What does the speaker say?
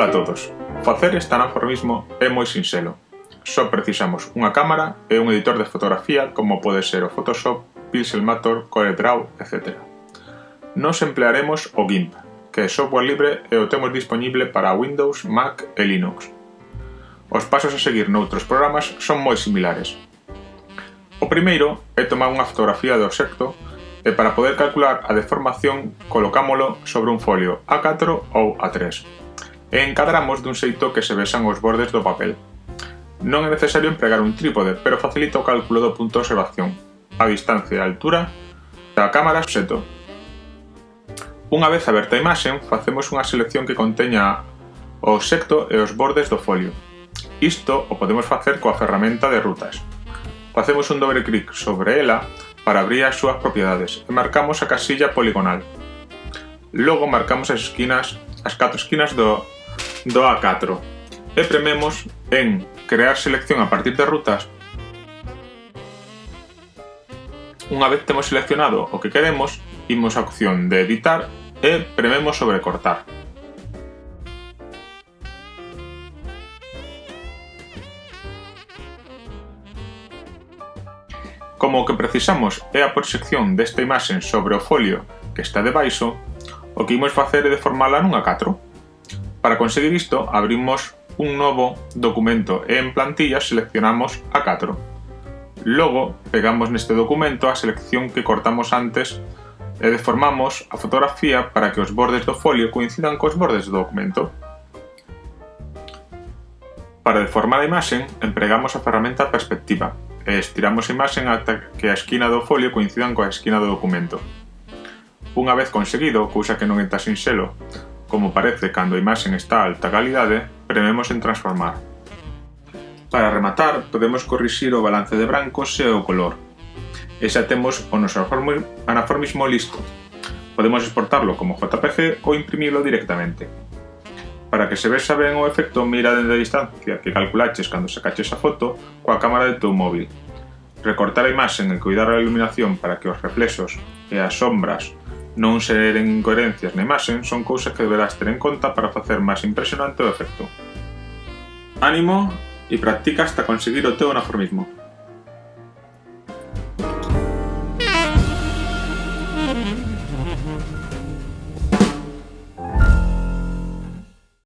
Ola a todos. Facer este estanaformismo é moi sinxelo. Só precisamos unha cámara e un editor de fotografía como pode ser o Photoshop, Pixelmator, CorelDRAW, etc. Nos emplearemos o GIMP, que é software libre e o temos disponible para Windows, Mac e Linux. Os pasos a seguir noutros programas son moi similares. O primeiro é tomar unha fotografía do obxecto e para poder calcular a deformación colocámolo sobre un folio A4 ou A3. E encadramos dun xeito que se vexan os bordes do papel. Non é necesario empregar un trípode, pero facilita o cálculo do punto de observación, a distancia e a altura da cámara xeto. Unha vez aberta a imaxen, facemos unha selección que conteña o obxecto e os bordes do folio. Isto o podemos facer coa ferramenta de rutas. Facemos un dobre clic sobre ela para abrir as súas propiedades e marcamos a casilla poligonal. Logo marcamos as esquinas, as catro esquinas do, do A4 e prememos en crear selección a partir de rutas Unha vez temos seleccionado o que queremos, imos a opción de editar e prememos sobre cortar. Como que precisamos é a proxección desta imaxen sobre o folio que está debaixo, o que imos facer é deformala nun A4. Para conseguir isto, abrimos un novo documento en plantilla seleccionamos A4. Logo, pegamos neste documento a selección que cortamos antes e deformamos a fotografía para que os bordes do folio coincidan cos bordes do documento. Para deformar a imaxen, empregamos a ferramenta perspectiva, estiramos a imaxen ata que a esquina do folio coincidan coa esquina do documento. Unha vez conseguido, cousa que non tan sinxelo, como parece cando a imaxen está a alta calidade, prememos en transformar. Para rematar, podemos corrixir o balance de brancos e o color. E xa o noso anaformismo listo. Podemos exportarlo como JPG ou imprimilo directamente. Para que se vexa ben o efecto, mira dende a distancia que calculaches cando sacaches a foto coa cámara de teu móvil. Recortar a imaxen e cuidar a iluminación para que os reflexos e as sombras Non ser en incoherencias na imaxe ¿eh? son cousas que deberás ter en conta para facer máis impresionante o efecto. Ánimo e practica hasta conseguir o teu anaformismo.